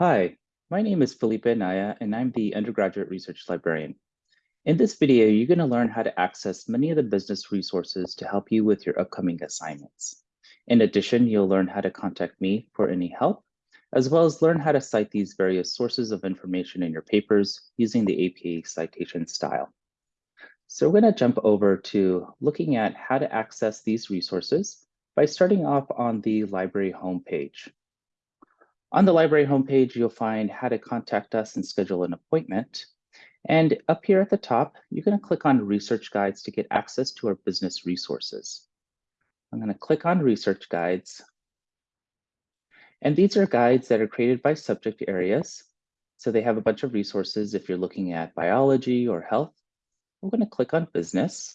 Hi, my name is Felipe Naya, and I'm the undergraduate research librarian. In this video, you're going to learn how to access many of the business resources to help you with your upcoming assignments. In addition, you'll learn how to contact me for any help, as well as learn how to cite these various sources of information in your papers using the APA citation style. So we're going to jump over to looking at how to access these resources by starting off on the library homepage. On the library homepage, you'll find how to contact us and schedule an appointment. And up here at the top, you're going to click on research guides to get access to our business resources. I'm going to click on research guides. And these are guides that are created by subject areas. So they have a bunch of resources if you're looking at biology or health. I'm going to click on business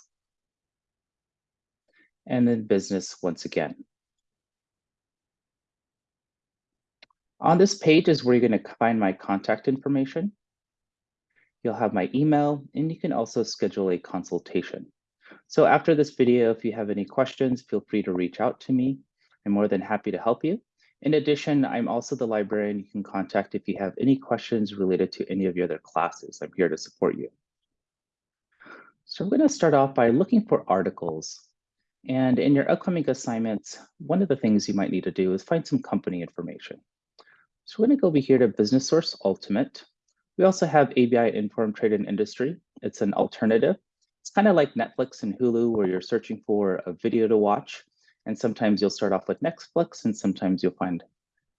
and then business once again. On this page is where you're going to find my contact information. You'll have my email, and you can also schedule a consultation. So after this video, if you have any questions, feel free to reach out to me. I'm more than happy to help you. In addition, I'm also the librarian you can contact if you have any questions related to any of your other classes. I'm here to support you. So we're going to start off by looking for articles. And in your upcoming assignments, one of the things you might need to do is find some company information. So we're going to go over here to Business Source Ultimate. We also have ABI Inform Trade and Industry. It's an alternative. It's kind of like Netflix and Hulu where you're searching for a video to watch. And sometimes you'll start off with Netflix and sometimes you'll find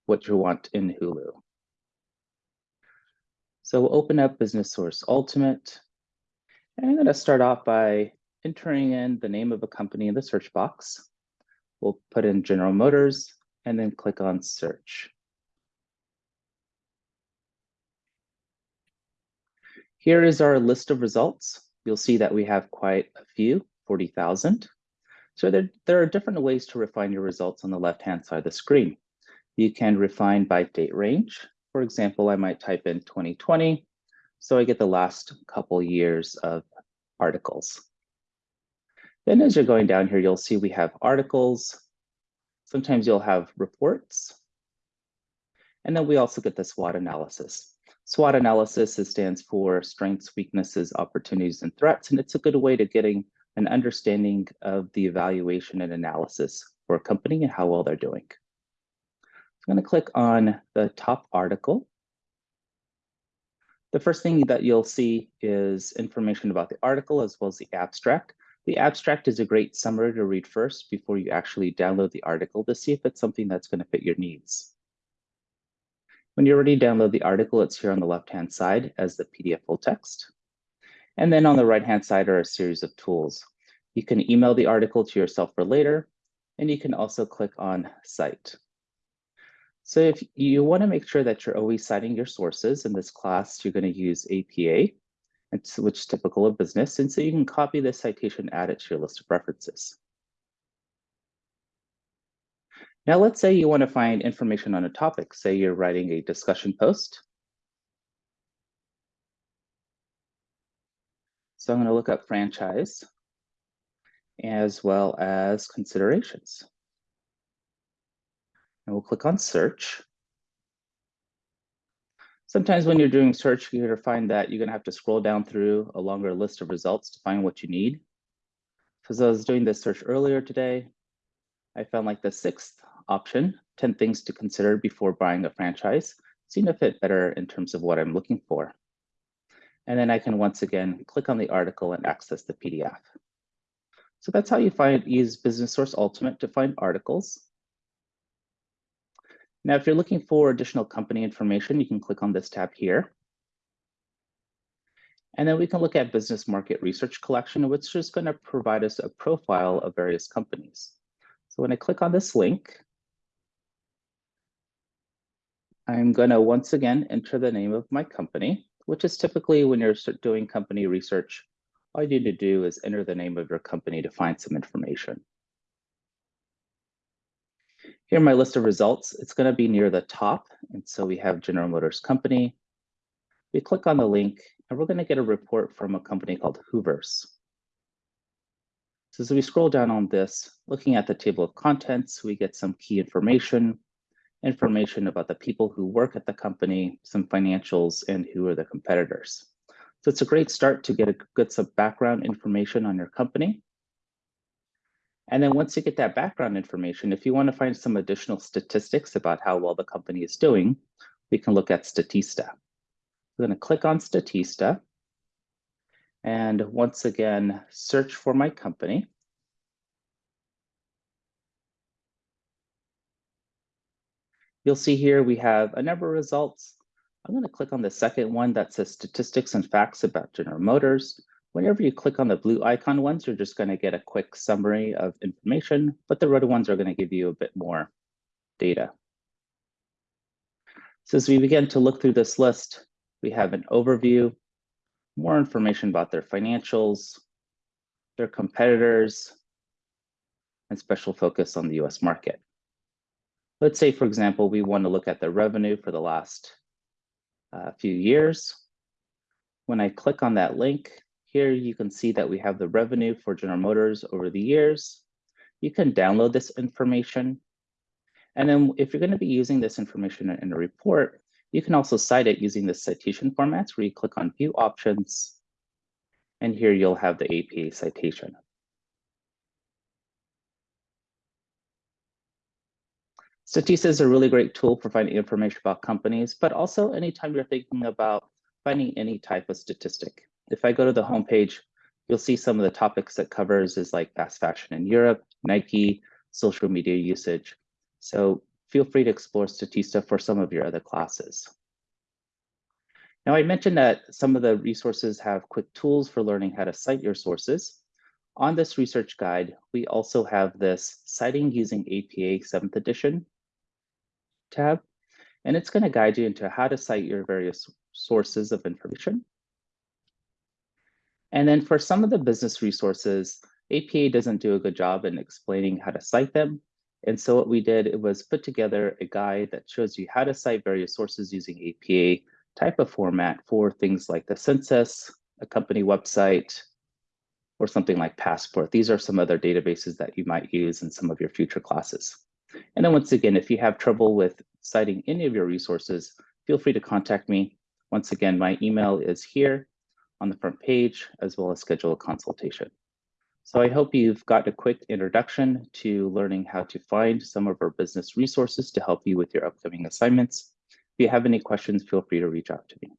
what you want in Hulu. So we'll open up Business Source Ultimate. And I'm going to start off by entering in the name of a company in the search box. We'll put in General Motors and then click on search. Here is our list of results. You'll see that we have quite a few, 40,000. So there, there are different ways to refine your results on the left-hand side of the screen. You can refine by date range. For example, I might type in 2020, so I get the last couple years of articles. Then as you're going down here, you'll see we have articles. Sometimes you'll have reports. And then we also get the SWOT analysis. SWOT analysis stands for strengths, weaknesses, opportunities, and threats. And it's a good way to getting an understanding of the evaluation and analysis for a company and how well they're doing. I'm going to click on the top article. The first thing that you'll see is information about the article as well as the abstract. The abstract is a great summary to read first before you actually download the article to see if it's something that's going to fit your needs. When you're ready to download the article, it's here on the left-hand side as the PDF full text. And then on the right-hand side are a series of tools. You can email the article to yourself for later, and you can also click on Cite. So if you want to make sure that you're always citing your sources, in this class, you're going to use APA, which is typical of business. And so you can copy this citation, add it to your list of references. Now, let's say you want to find information on a topic. Say you're writing a discussion post. So I'm going to look up franchise as well as considerations. And we'll click on search. Sometimes when you're doing search, you're going to find that you're going to have to scroll down through a longer list of results to find what you need. Because I was doing this search earlier today, I found like the sixth option, 10 things to consider before buying a franchise, seem to fit better in terms of what I'm looking for. And then I can once again click on the article and access the PDF. So that's how you find use Business Source Ultimate to find articles. Now, if you're looking for additional company information, you can click on this tab here. And then we can look at Business Market Research Collection, which is going to provide us a profile of various companies. So when I click on this link, I'm going to once again enter the name of my company, which is typically when you're doing company research, all you need to do is enter the name of your company to find some information. Here my list of results, it's going to be near the top. And so we have General Motors Company. We click on the link and we're going to get a report from a company called Hoovers. So as we scroll down on this, looking at the table of contents, we get some key information information about the people who work at the company, some financials, and who are the competitors. So it's a great start to get a good some background information on your company. And then once you get that background information, if you want to find some additional statistics about how well the company is doing, we can look at Statista. We're going to click on Statista. And once again, search for my company. You'll see here we have a number of results. I'm going to click on the second one that says statistics and facts about General Motors. Whenever you click on the blue icon ones, you're just going to get a quick summary of information, but the red ones are going to give you a bit more data. So as we begin to look through this list, we have an overview, more information about their financials, their competitors, and special focus on the US market. Let's say, for example, we want to look at the revenue for the last uh, few years. When I click on that link, here you can see that we have the revenue for General Motors over the years. You can download this information. And then if you're going to be using this information in a report, you can also cite it using the citation formats where you click on View Options. And here you'll have the APA citation. Statista is a really great tool for finding information about companies, but also anytime you're thinking about finding any type of statistic. If I go to the homepage, you'll see some of the topics that covers is like fast fashion in Europe, Nike, social media usage. So feel free to explore Statista for some of your other classes. Now I mentioned that some of the resources have quick tools for learning how to cite your sources. On this research guide, we also have this Citing Using APA 7th edition tab, and it's going to guide you into how to cite your various sources of information. And then for some of the business resources, APA doesn't do a good job in explaining how to cite them. And so what we did it was put together a guide that shows you how to cite various sources using APA type of format for things like the census, a company website, or something like Passport. These are some other databases that you might use in some of your future classes. And then once again, if you have trouble with citing any of your resources, feel free to contact me. Once again, my email is here on the front page, as well as schedule a consultation. So I hope you've got a quick introduction to learning how to find some of our business resources to help you with your upcoming assignments. If you have any questions, feel free to reach out to me.